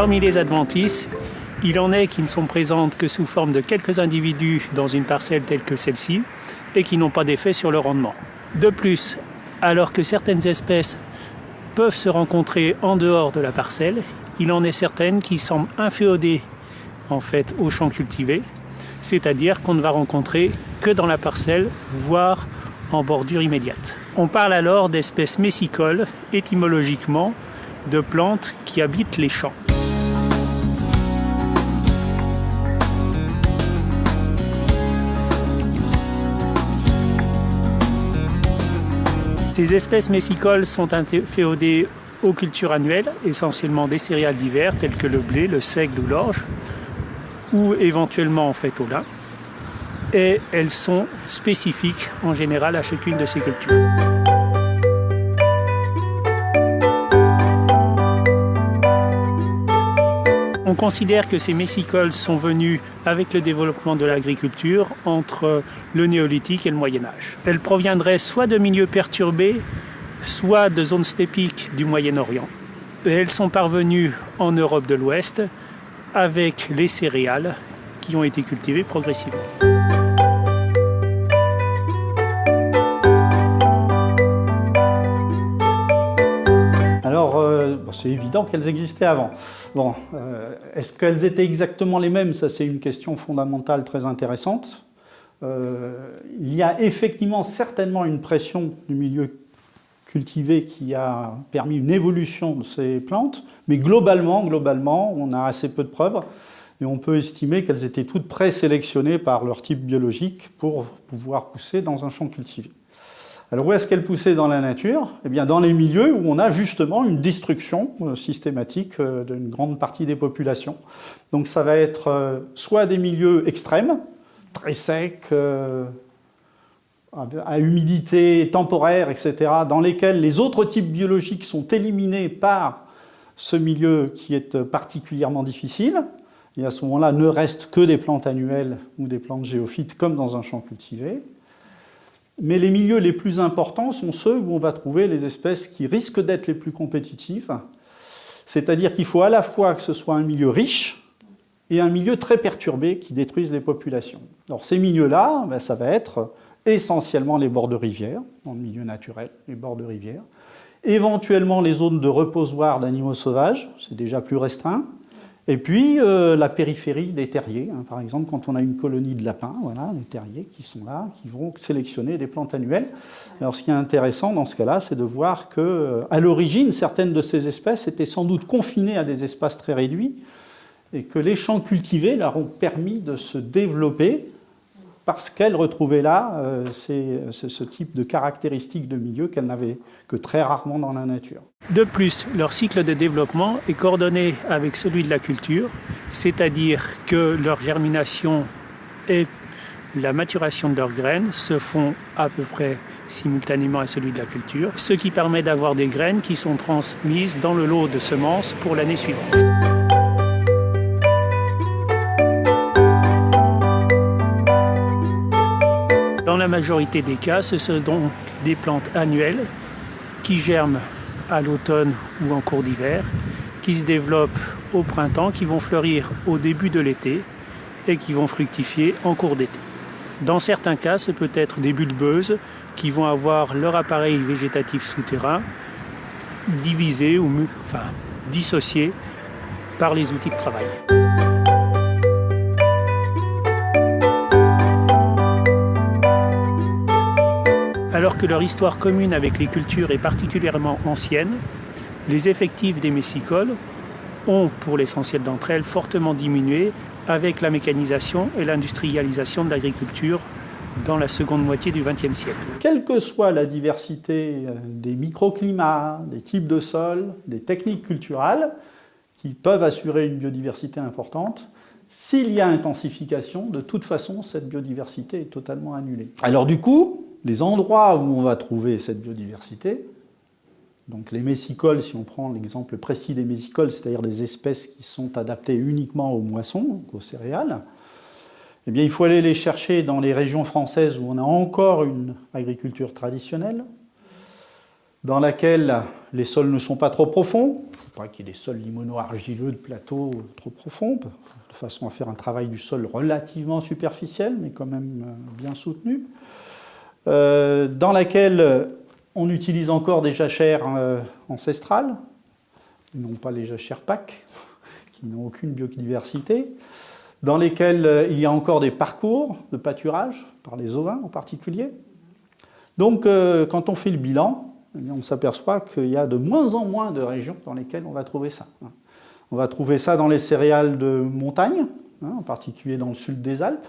Parmi les adventices, il en est qui ne sont présentes que sous forme de quelques individus dans une parcelle telle que celle-ci et qui n'ont pas d'effet sur le rendement. De plus, alors que certaines espèces peuvent se rencontrer en dehors de la parcelle, il en est certaines qui semblent inféodées en fait au champ cultivé, c'est-à-dire qu'on ne va rencontrer que dans la parcelle, voire en bordure immédiate. On parle alors d'espèces messicoles, étymologiquement, de plantes qui habitent les champs. Ces espèces messicoles sont inféodées aux cultures annuelles, essentiellement des céréales d'hiver telles que le blé, le seigle ou l'orge, ou éventuellement en fait au lin. Et elles sont spécifiques en général à chacune de ces cultures. On considère que ces messicoles sont venus avec le développement de l'agriculture entre le néolithique et le Moyen Âge. Elles proviendraient soit de milieux perturbés, soit de zones stépiques du Moyen-Orient. Elles sont parvenues en Europe de l'Ouest avec les céréales qui ont été cultivées progressivement. C'est évident qu'elles existaient avant. Bon, euh, est-ce qu'elles étaient exactement les mêmes? Ça, c'est une question fondamentale très intéressante. Euh, il y a effectivement certainement une pression du milieu cultivé qui a permis une évolution de ces plantes, mais globalement, globalement, on a assez peu de preuves et on peut estimer qu'elles étaient toutes présélectionnées par leur type biologique pour pouvoir pousser dans un champ cultivé. Alors où est-ce qu'elle poussait dans la nature? Eh bien dans les milieux où on a justement une destruction euh, systématique euh, d'une grande partie des populations. Donc ça va être euh, soit des milieux extrêmes, très secs, à humidité temporaire, etc., dans lesquels les autres types biologiques sont éliminés par ce milieu qui est particulièrement difficile. Et à ce moment-là, ne restent que des plantes annuelles ou des plantes géophytes comme dans un champ cultivé. Mais les milieux les plus importants sont ceux où on va trouver les espèces qui risquent d'être les plus compétitives. C'est-à-dire qu'il faut à la fois que ce soit un milieu riche et un milieu très perturbé qui détruise les populations. Alors ces milieux-là, ben, ça va être essentiellement les bords de rivières, dans le milieu naturel, les bords de rivières, éventuellement les zones de reposoir d'animaux sauvages, c'est déjà plus restreint, et puis euh, la périphérie des terriers, hein. par exemple quand on a une colonie de lapins, voilà, les terriers qui sont là, qui vont sélectionner des plantes annuelles. Alors ce qui est intéressant dans ce cas-là, c'est de voir que euh, à l'origine, certaines de ces espèces étaient sans doute confinées à des espaces très réduits, et que les champs cultivés leur ont permis de se développer parce qu'elles retrouvaient là euh, ce type de caractéristiques de milieu qu'elles n'avaient que très rarement dans la nature. De plus, leur cycle de développement est coordonné avec celui de la culture, c'est-à-dire que leur germination et la maturation de leurs graines se font à peu près simultanément à celui de la culture, ce qui permet d'avoir des graines qui sont transmises dans le lot de semences pour l'année suivante. La majorité des cas, ce sont donc des plantes annuelles qui germent à l'automne ou en cours d'hiver, qui se développent au printemps, qui vont fleurir au début de l'été et qui vont fructifier en cours d'été. Dans certains cas, ce peut être des bulbeuses qui vont avoir leur appareil végétatif souterrain divisé ou enfin, dissocié par les outils de travail. Alors que leur histoire commune avec les cultures est particulièrement ancienne, les effectifs des messicoles ont, pour l'essentiel d'entre elles, fortement diminué avec la mécanisation et l'industrialisation de l'agriculture dans la seconde moitié du XXe siècle. Quelle que soit la diversité euh, des microclimats, des types de sols, des techniques culturelles, qui peuvent assurer une biodiversité importante, s'il y a intensification, de toute façon, cette biodiversité est totalement annulée. Alors du coup, les endroits où on va trouver cette biodiversité, donc les messicoles, si on prend l'exemple précis des messicoles, c'est-à-dire des espèces qui sont adaptées uniquement aux moissons, aux céréales, eh bien, il faut aller les chercher dans les régions françaises où on a encore une agriculture traditionnelle, dans laquelle les sols ne sont pas trop profonds. Pas qu'il y ait des sols limono-argileux de plateaux trop profonds, de façon à faire un travail du sol relativement superficiel, mais quand même euh, bien soutenu. Euh, dans laquelle on utilise encore des jachères euh, ancestrales, non pas les jachères PAC, qui n'ont aucune biodiversité, dans lesquelles il y a encore des parcours de pâturage, par les ovins en particulier. Donc, quand on fait le bilan, on s'aperçoit qu'il y a de moins en moins de régions dans lesquelles on va trouver ça. On va trouver ça dans les céréales de montagne, hein, en particulier dans le sud des Alpes.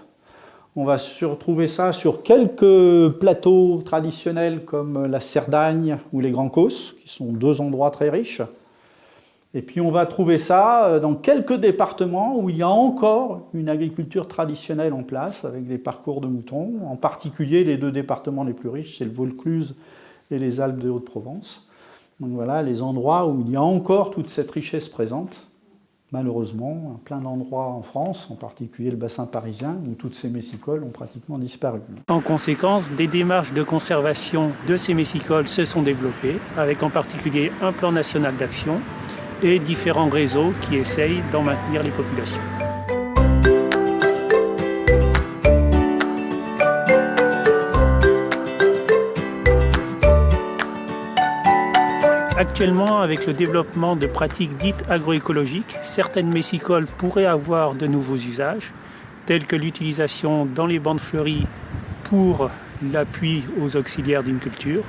On va retrouver ça sur quelques plateaux traditionnels comme la Cerdagne ou les Grands Causses, qui sont deux endroits très riches. Et puis on va trouver ça euh, dans quelques départements où il y a encore une agriculture traditionnelle en place, avec des parcours de moutons, en particulier les deux départements les plus riches, c'est le Vaucluse les Alpes de Haute-Provence. Donc voilà les endroits où il y a encore toute cette richesse présente. Malheureusement, plein d'endroits en France, en particulier le bassin parisien, où toutes ces messicoles ont pratiquement disparu. En conséquence, des démarches de conservation de ces messicoles se sont développées, avec en particulier un plan national d'action et différents réseaux qui essayent d'en maintenir les populations. Actuellement, avec le développement de pratiques dites agroécologiques, certaines messicoles pourraient avoir de nouveaux usages, tels que l'utilisation dans les bandes fleuries pour l'appui aux auxiliaires d'une culture,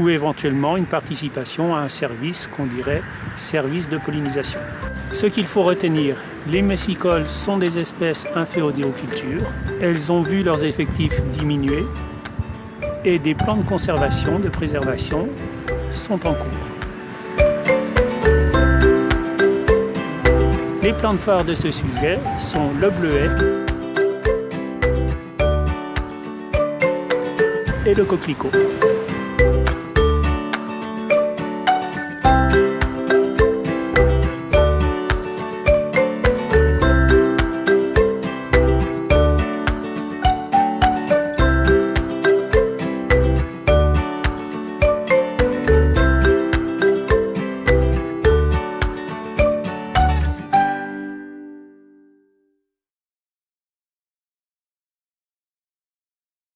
ou éventuellement une participation à un service qu'on dirait service de pollinisation. Ce qu'il faut retenir, les messicoles sont des espèces inféodées aux cultures, elles ont vu leurs effectifs diminuer et des plans de conservation, de préservation sont en cours. Les plantes phares de ce sujet sont le bleuet et le coquelicot.